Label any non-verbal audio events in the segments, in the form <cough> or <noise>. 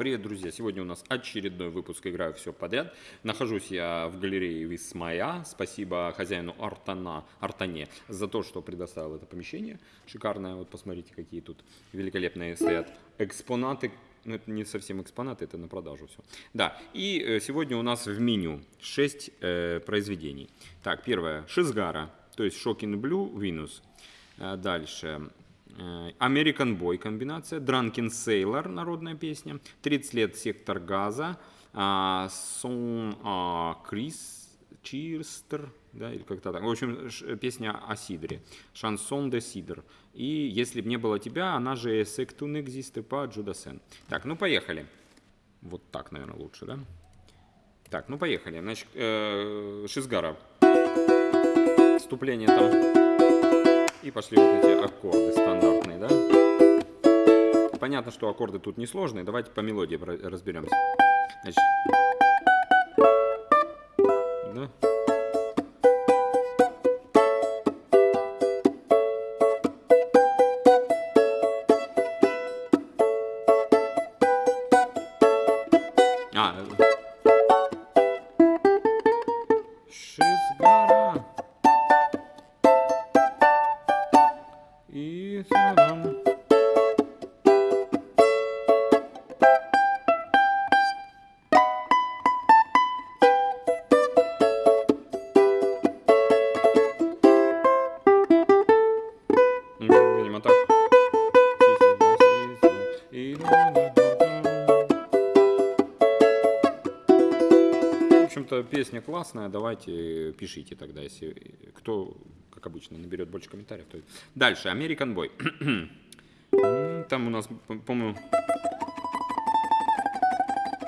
Привет, друзья! Сегодня у нас очередной выпуск «Играю все подряд». Нахожусь я в галерее Висмая. Спасибо хозяину Артана, Артане за то, что предоставил это помещение. Шикарное. Вот посмотрите, какие тут великолепные стоят экспонаты. Ну, это не совсем экспонаты, это на продажу все. Да, и э, сегодня у нас в меню 6 э, произведений. Так, первое. Шизгара, то есть Шокин Блю, Винус. Э, дальше. Э, American Boy комбинация, Drunken Sailor народная песня, 30 лет сектор газа, Сон Крис Чирстер, да, или как-то так. В общем, песня о Сидре, Шансон де Сидр. И «Если б не было тебя», она же «Сектун экзисты» по Джудасен. Так, ну поехали. Вот так, наверное, лучше, да? Так, ну поехали. Значит, э, Шизгара. Вступление там и пошли вот эти аккорды стандартные, да? Понятно, что аккорды тут несложные. Давайте по мелодии разберемся. Значит, песня классная, давайте пишите тогда, если кто, как обычно, наберет больше комментариев. То... Дальше, American Boy. <clears throat> Там у нас, по-моему,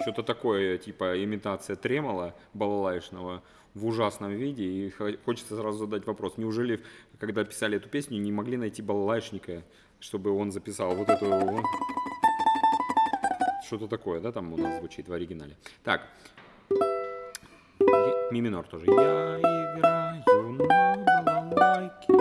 что-то такое, типа имитация тремола балалайшного в ужасном виде. И хочется сразу задать вопрос, неужели, когда писали эту песню, не могли найти балалайшника, чтобы он записал вот эту... Что-то такое, да, там у нас звучит в оригинале. Так, ми минор тоже. Я играю на балалайке.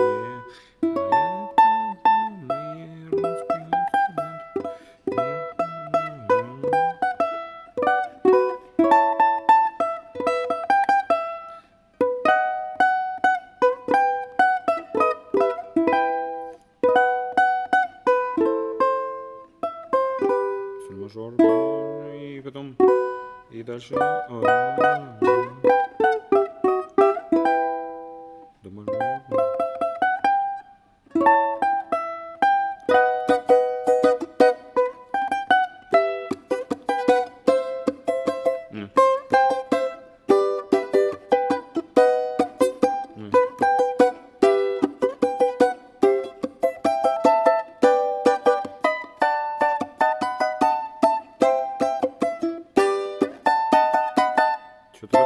и потом, и дальше.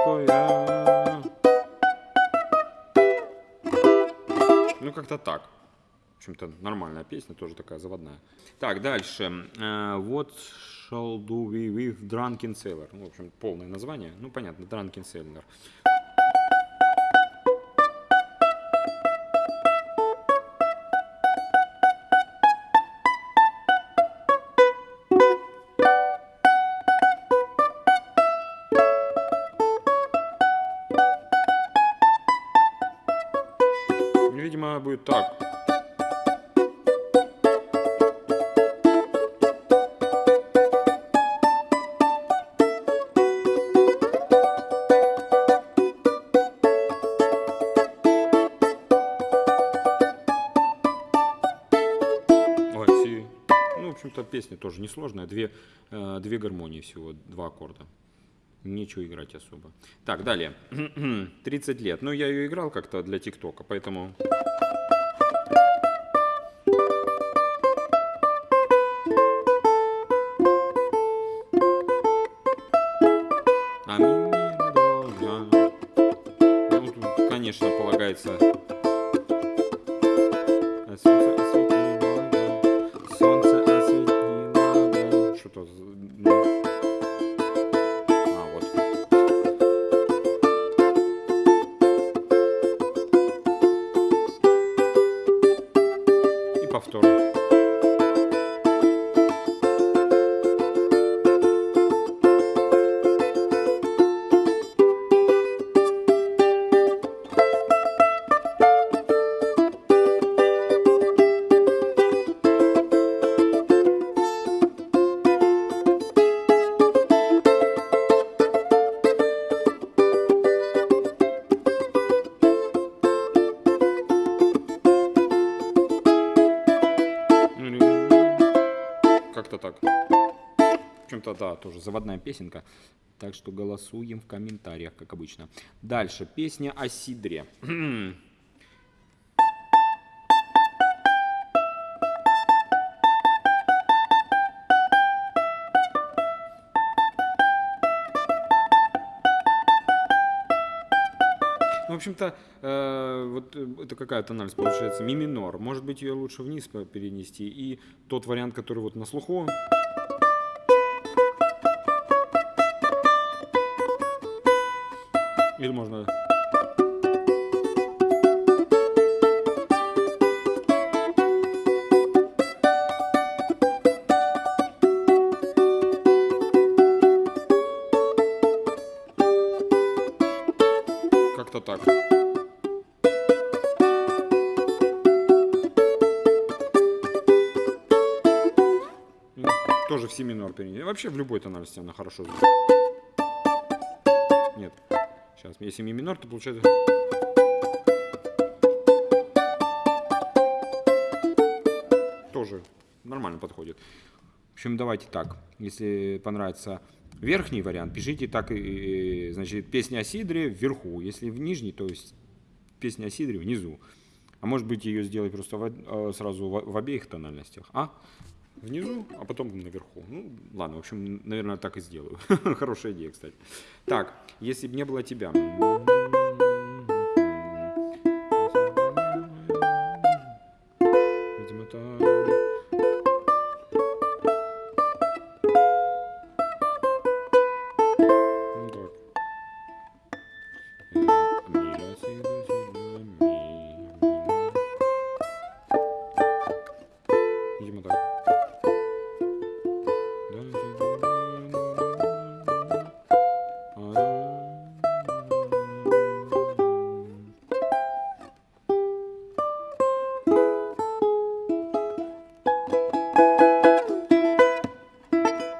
Такое. Ну, как-то так. В общем-то, нормальная песня, тоже такая заводная. Так, дальше. What shall do we with Drunken Sailor? Ну, в общем, полное название. Ну, понятно, Drunken Sailor. Будет так. Ну, в общем-то, песня тоже несложная. Две, э, две гармонии всего, два аккорда нечего играть особо. Так, далее. <clears throat> 30 лет. Ну, я ее играл как-то для ТикТока, поэтому... А ну, тут, конечно, полагается как-то так. В общем-то, да, тоже заводная песенка. Так что голосуем в комментариях, как обычно. Дальше. Песня о Сидре. <clears throat> общем-то, э, вот э, это какая тональность получается? Ми минор. Может быть, ее лучше вниз перенести. И тот вариант, который вот на слуху. Или можно... так. И Тоже в си минор перенести. Вообще в любой тональности она хорошо звучит. Нет. Сейчас, если ми минор, то получается... Тоже нормально подходит. В общем, давайте так. Если понравится верхний вариант, пишите так, и, значит, песня о Сидре вверху. Если в нижний, то есть песня о Сидре внизу. А может быть ее сделать просто в э, сразу в, в обеих тональностях. А? Внизу, а потом наверху. Ну, ладно, в общем, наверное, так и сделаю. <laughs> Хорошая идея, кстати. Так, если бы не было тебя.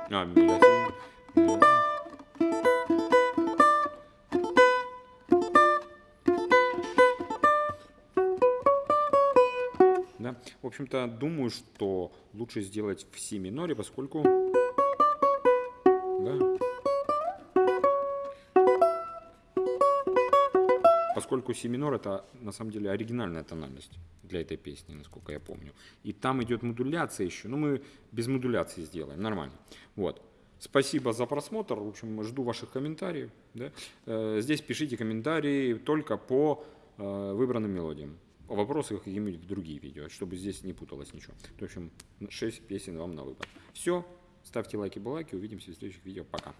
А. Да? В общем-то, думаю, что лучше сделать в си миноре, поскольку... Да. Поскольку си минор это на самом деле оригинальная тональность для этой песни, насколько я помню. И там идет модуляция еще. Ну, мы без модуляции сделаем, нормально. Вот. Спасибо за просмотр. В общем, жду ваших комментариев. Да? Э, Здесь пишите комментарии только по э, выбранным мелодиям. Вопросы какие-нибудь в другие видео, чтобы здесь не путалось ничего. В общем, 6 песен вам на выбор. Все. Ставьте лайки, балайки. Увидимся в следующих видео. Пока.